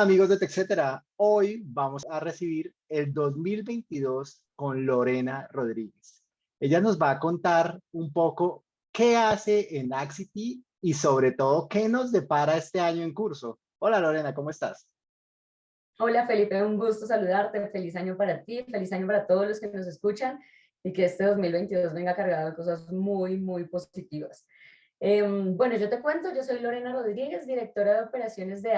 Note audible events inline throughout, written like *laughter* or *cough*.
Amigos de TechCetera, hoy vamos a recibir el 2022 con Lorena Rodríguez. Ella nos va a contar un poco qué hace en Axity y sobre todo qué nos depara este año en curso. Hola Lorena, ¿cómo estás? Hola Felipe, un gusto saludarte, feliz año para ti, feliz año para todos los que nos escuchan y que este 2022 venga cargado de cosas muy, muy positivas. Em, bueno, yo te cuento, yo soy Lorena Rodríguez, directora de operaciones de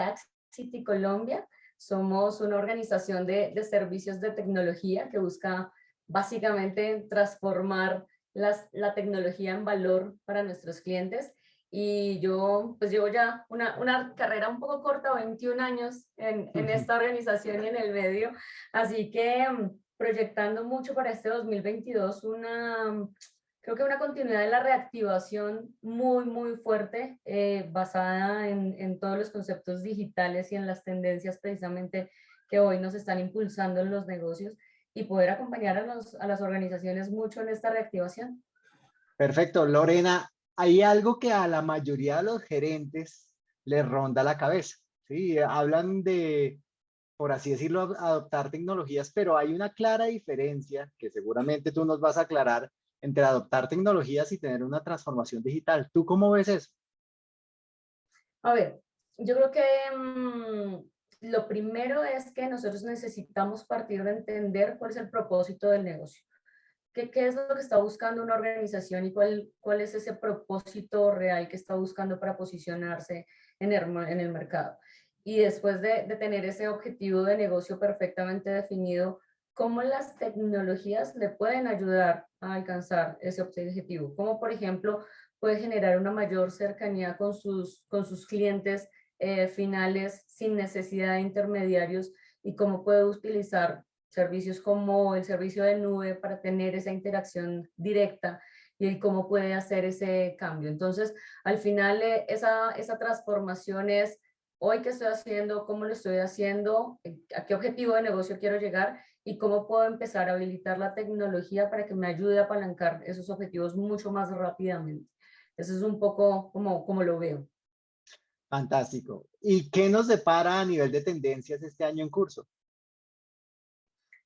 City Colombia. Somos una organización de, de, servicios de tecnología que busca básicamente transformar las, la tecnología en valor para nuestros clientes. Y yo pues llevo ya una, una carrera un poco corta, 21 años en, en esta organización y en el medio. Así que mm, proyectando mucho para este 2022 una creo que una continuidad de la reactivación muy, muy fuerte, eh, basada en, en, todos los conceptos digitales y en las tendencias precisamente que hoy nos están impulsando en los negocios y poder acompañar a, los, a las organizaciones mucho en esta reactivación. Perfecto. Lorena, hay algo que a la mayoría de los gerentes les ronda la cabeza. ¿sí? Hablan de, por así decirlo, adoptar tecnologías, pero hay una clara diferencia que seguramente tú nos vas a aclarar entre adoptar tecnologías y tener una transformación digital. ¿Tú cómo ves eso? A ver, yo creo que mm, lo primero es que nosotros necesitamos partir de entender cuál es el propósito del negocio. ¿Qué, es lo que está buscando una organización y cuál, cuál es ese propósito real que está buscando para posicionarse en el, en el mercado? Y después de, de tener ese objetivo de negocio perfectamente definido, cómo las tecnologías le pueden ayudar a alcanzar ese objetivo. Como por ejemplo puede generar una mayor cercanía con sus, con sus clientes eh, finales sin necesidad de intermediarios y cómo puede utilizar servicios como el servicio de nube para tener esa interacción directa y cómo puede hacer ese cambio. Entonces, al final, eh, esa, esa transformación es hoy qué estoy haciendo, cómo lo estoy haciendo, a qué objetivo de negocio quiero llegar y cómo puedo empezar a habilitar la tecnología para que me ayude a apalancar esos objetivos mucho más rápidamente. Eso es un poco como, como lo veo. Fantástico. ¿Y qué nos depara a nivel de tendencias este año en curso?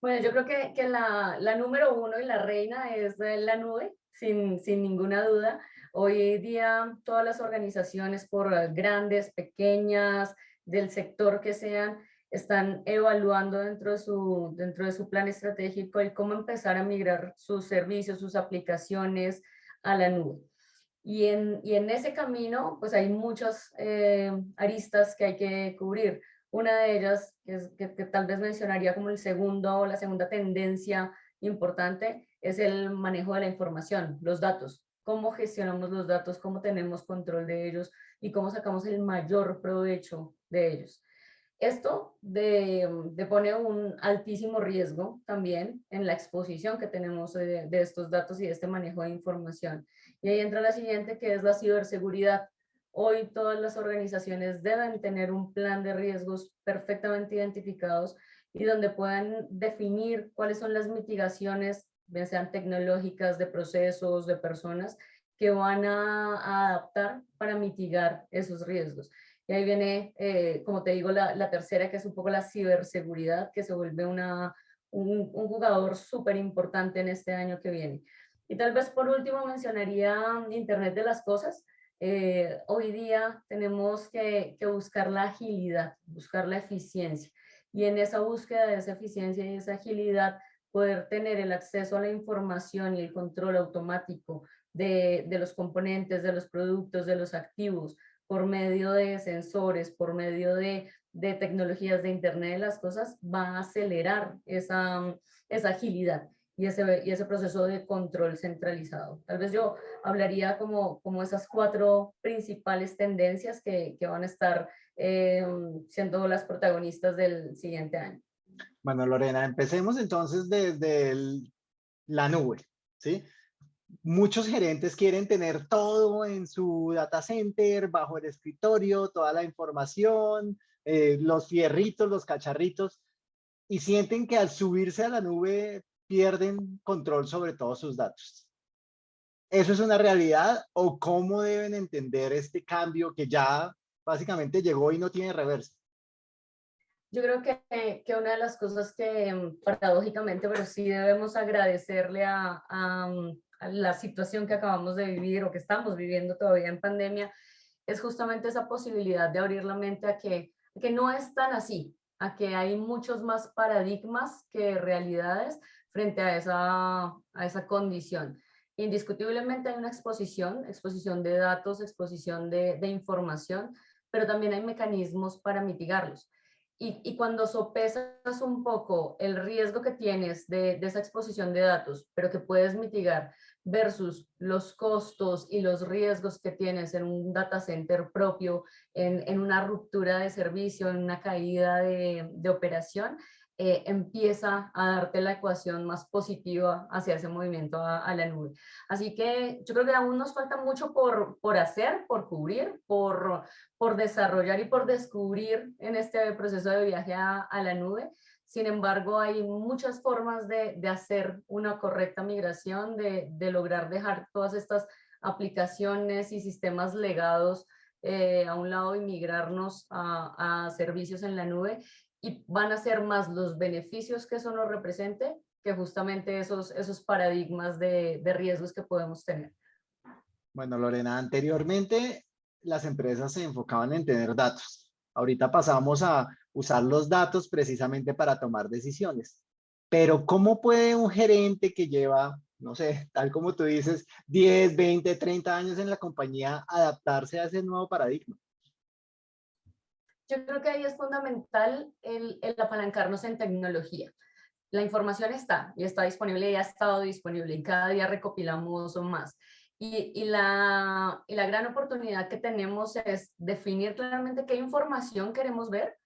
Bueno, yo creo que, que la, la, número uno y la reina es la nube, sin, sin ninguna duda. Hoy día todas las organizaciones, por grandes, pequeñas, del sector que sean, están evaluando dentro de su, dentro de su plan estratégico el cómo empezar a migrar sus servicios, sus aplicaciones a la nube. Y en, y en ese camino, pues hay muchas eh, aristas que hay que cubrir. Una de ellas, que, es, que, que tal vez mencionaría como el segundo o la segunda tendencia importante, es el manejo de la información, los datos. Cómo gestionamos los datos, cómo tenemos control de ellos y cómo sacamos el mayor provecho de ellos. Esto de, de pone un altísimo riesgo también en la exposición que tenemos de, de, estos datos y de este manejo de información. Y ahí entra la siguiente que es la ciberseguridad. Hoy todas las organizaciones deben tener un plan de riesgos perfectamente identificados y donde puedan definir cuáles son las mitigaciones, bien sean tecnológicas, de procesos, de personas, que van a, adaptar para mitigar esos riesgos. Y ahí viene, eh, como te digo, la, tercera, que es un poco la ciberseguridad, que se vuelve una, un, jugador súper importante en este año que viene. Y tal vez por último mencionaría Internet de las Cosas. Eh, hoy día tenemos que, buscar la agilidad, buscar la eficiencia. Y en esa búsqueda de esa eficiencia y esa agilidad, poder tener el acceso a la información y el control automático de, de los componentes, de los productos, de los activos, por medio de sensores, por medio de, de, tecnologías de Internet de las cosas, va a acelerar esa, esa agilidad y ese, y ese proceso de control centralizado. Tal vez yo hablaría como, como esas cuatro principales tendencias que, que van a estar eh, siendo las protagonistas del siguiente año. Bueno, Lorena, empecemos entonces desde la nube, ¿sí? muchos gerentes quieren tener todo en su data center, bajo el escritorio, toda la información, eh, los fierritos, los cacharritos, y sienten que al subirse a la nube pierden control sobre todos sus datos. ¿Eso es una realidad o cómo deben entender este cambio que ya básicamente llegó y no tiene reversa? Yo creo que, que, una de las cosas que mm, paradójicamente, pero sí debemos agradecerle a, mm, a, la situación que acabamos de vivir o que estamos viviendo todavía en pandemia, es justamente esa posibilidad de abrir la mente a que, que no es tan así, a que hay muchos más paradigmas que realidades frente a esa, a esa condición. Indiscutiblemente hay una exposición, exposición de datos, exposición de, de información, pero también hay mecanismos para mitigarlos. Y, cuando sopesas un poco el riesgo que tienes de, de, esa exposición de datos, pero que puedes mitigar versus los costos y los riesgos que tienes en un data center propio, en, en una ruptura de servicio, en una caída de, de operación, eh, empieza a darte la ecuación más positiva hacia ese movimiento a, la nube. Así que yo creo que aún nos falta mucho por, por hacer, por cubrir, por, por desarrollar y por descubrir en este proceso de viaje a, la nube. Sin embargo, hay muchas formas de, de hacer una correcta migración, de, de, lograr dejar todas estas aplicaciones y sistemas legados eh, a un lado y migrarnos a, servicios en la nube y van a ser más los beneficios que eso nos represente que justamente esos, esos paradigmas de, de riesgos que podemos tener. Bueno, Lorena, anteriormente las empresas se enfocaban en tener datos. Ahorita pasamos a usar los datos precisamente para tomar decisiones. Pero ¿cómo puede un gerente que lleva, no sé, tal como tú dices, 10, 20, 30 años en la compañía adaptarse a ese nuevo paradigma? Yo creo que ahí es fundamental el, apalancarnos en tecnología. La información está y está disponible y ha estado disponible y cada día recopilamos más. Y, la, y la gran oportunidad que tenemos es definir claramente qué información queremos ver,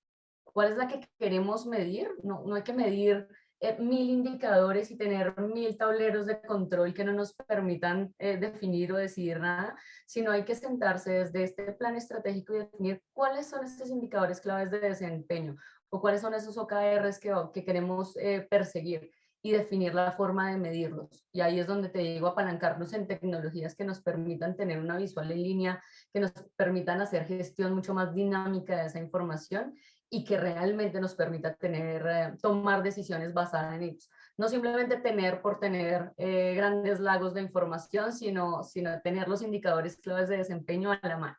cuál es la que queremos medir. No hay que medir eh, mil indicadores y tener mil tableros de control que no nos permitan eh, definir o decidir nada, sino hay que sentarse desde este plan estratégico y definir cuáles son estos indicadores claves de desempeño o cuáles son esos OKRs que, que queremos eh, perseguir y definir la forma de medirlos. Y ahí es donde te digo apalancarnos en tecnologías que nos permitan tener una visual en línea, que nos permitan hacer gestión mucho más dinámica de esa información y que realmente nos permita tener, eh, tomar decisiones basadas en ellos. No simplemente tener por tener eh, grandes lagos de información, sino, sino tener los indicadores claves de desempeño a la mano.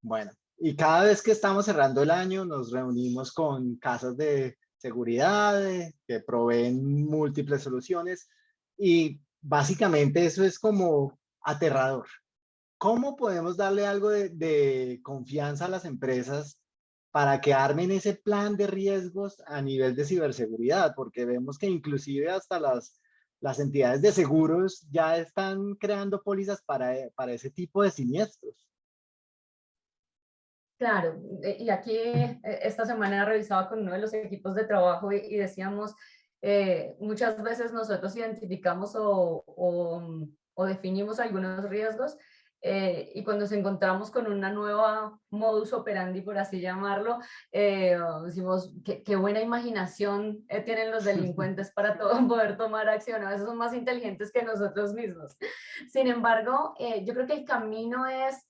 Bueno, y cada vez que estamos cerrando el año nos reunimos con casas de seguridad que proveen múltiples soluciones y básicamente eso es como aterrador. ¿Cómo podemos darle algo de confianza a las empresas para que armen ese plan de riesgos a nivel de ciberseguridad, porque vemos que inclusive hasta las, las entidades de seguros ya están creando pólizas para, para ese tipo de siniestros. Claro, e, y aquí eh, esta semana revisaba con uno de los equipos de trabajo y, decíamos, eh, muchas veces nosotros identificamos o, o definimos algunos riesgos eh, y cuando nos encontramos con una nueva modus operandi, por así llamarlo, eh, decimos, qué, qué, buena imaginación eh, tienen los *laughs* delincuentes para todo, *laughs* poder tomar acción, a veces son más inteligentes que nosotros mismos. Sin embargo, eh, yo creo que el camino es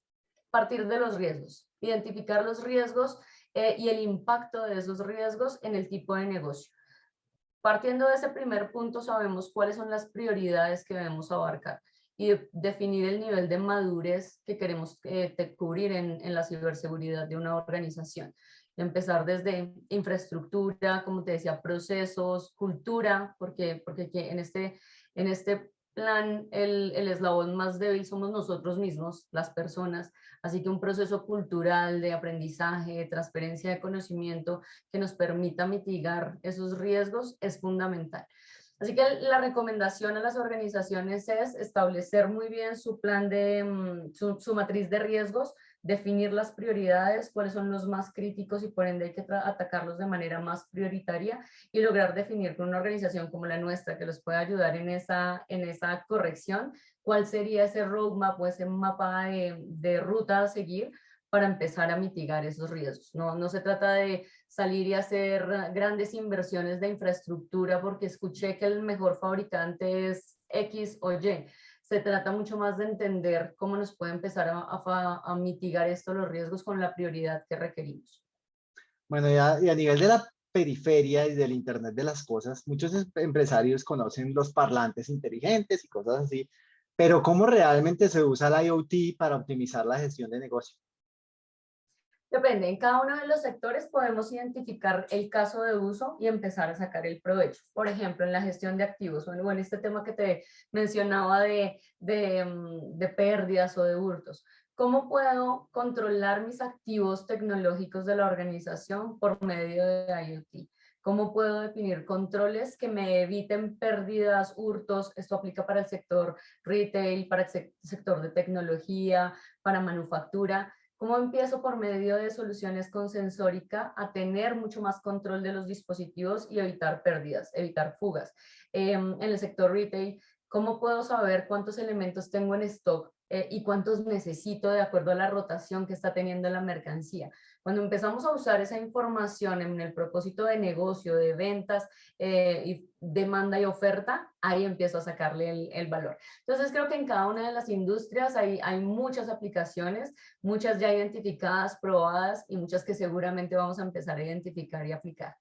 partir de los riesgos, identificar los riesgos eh, y el impacto de esos riesgos en el tipo de negocio. Partiendo de ese primer punto, sabemos cuáles son las prioridades que debemos abarcar y definir el nivel de madurez que queremos eh, cubrir en, la ciberseguridad de una organización. Empezar desde infraestructura, como te decía, procesos, cultura, porque, porque en, este, en este plan el, el eslabón más débil somos nosotros mismos, las personas, así que un proceso cultural de aprendizaje, de transferencia de conocimiento que nos permita mitigar esos riesgos es fundamental. Así que la recomendación a las organizaciones es establecer muy bien su plan de, mm, su, su matriz de riesgos, definir las prioridades, cuáles son los más críticos y por ende hay que atacarlos de manera más prioritaria y lograr definir con una organización como la nuestra que los pueda ayudar en esa, en esa corrección, cuál sería ese roadmap o ese mapa de, de ruta a seguir para empezar a mitigar esos riesgos. No, no se trata de salir y hacer grandes inversiones de infraestructura porque escuché que el mejor fabricante es X o Y. Se trata mucho más de entender cómo nos puede empezar a, a, a mitigar esto, los riesgos con la prioridad que requerimos. Bueno, y a, y a nivel de la periferia y del Internet de las cosas, muchos em, empresarios conocen los parlantes inteligentes y cosas así, pero ¿cómo realmente se usa la IoT para optimizar la gestión de negocio? Depende, en cada uno de los sectores podemos identificar el caso de uso y empezar a sacar el provecho. Por ejemplo, en la gestión de activos, o en este tema que te mencionaba de, de, mm, de pérdidas o de hurtos. ¿Cómo puedo controlar mis activos tecnológicos de la organización por medio de IoT? ¿Cómo puedo definir controles que me eviten pérdidas, hurtos? Esto aplica para el sector retail, para el sector de tecnología, para manufactura. ¿Cómo empiezo por medio de soluciones con sensórica a tener mucho más control de los dispositivos y evitar pérdidas, evitar fugas? Em, en el sector retail, ¿cómo puedo saber cuántos elementos tengo en stock eh, y cuántos necesito de acuerdo a la rotación que está teniendo la mercancía. Cuando empezamos a usar esa información en el propósito de negocio, de ventas, eh, y demanda y oferta, ahí empiezo a sacarle el, el, valor. Entonces creo que en cada una de las industrias hay, hay muchas aplicaciones, muchas ya identificadas, probadas y muchas que seguramente vamos a empezar a identificar y aplicar.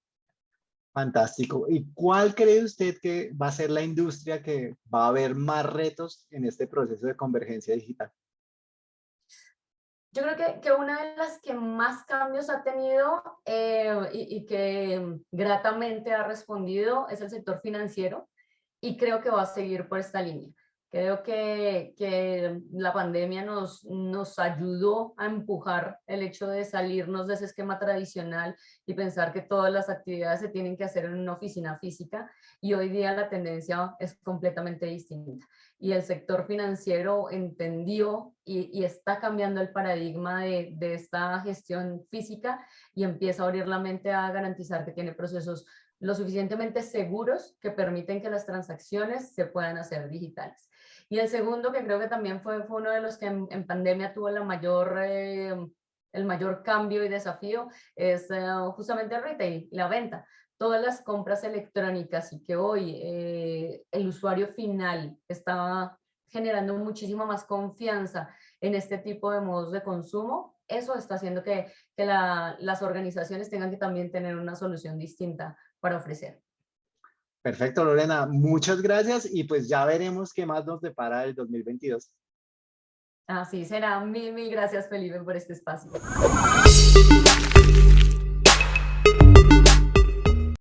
Fantástico. ¿Y cuál cree usted que va a ser la industria que va a haber más retos en este proceso de convergencia digital? Yo creo que, que una de las que más cambios ha tenido eh, y, y, que gratamente ha respondido es el sector financiero y creo que va a seguir por esta línea. Creo que, que, la pandemia nos, nos ayudó a empujar el hecho de salirnos de ese esquema tradicional y pensar que todas las actividades se tienen que hacer en una oficina física y hoy día la tendencia es completamente distinta. Y el sector financiero entendió y, y está cambiando el paradigma de, de esta gestión física y empieza a abrir la mente a garantizar que tiene procesos lo suficientemente seguros que permiten que las transacciones se puedan hacer digitales. Y el segundo, que creo que también fue, fue uno de los que en, pandemia tuvo la mayor, eh, el mayor cambio y desafío, es eh, justamente el retail, la venta. Todas las compras electrónicas y que hoy eh, el usuario final está generando muchísima más confianza en este tipo de modos de consumo, eso está haciendo que, que la, las organizaciones tengan que también tener una solución distinta para ofrecer. Perfecto, Lorena. Muchas gracias y pues ya veremos qué más nos depara el 2022. Así será. Mil, mil gracias, Felipe, por este espacio.